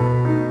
Música